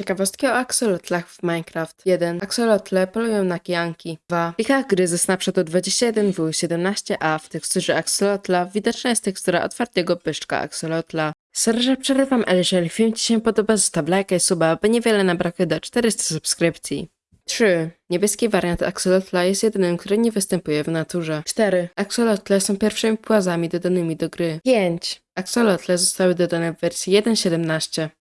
Ciekawostki o aksolotlach w Minecraft. 1. Aksolotle polują na kijanki. 2. W plikach gry ze Snapshotu 21 w 17a w teksturze aksolotla widoczna jest tekstura otwartego pyszczka aksolotla. Sorry, przerywam, ale jeżeli film Ci się podoba, zostaw lajka i suba, by niewiele nam brakuje do 400 subskrypcji. 3. Niebieski wariant aksolotla jest jedynym, który nie występuje w naturze. 4. Aksolotle są pierwszymi płazami dodanymi do gry. 5. Aksolotle zostały dodane w wersji 1.17.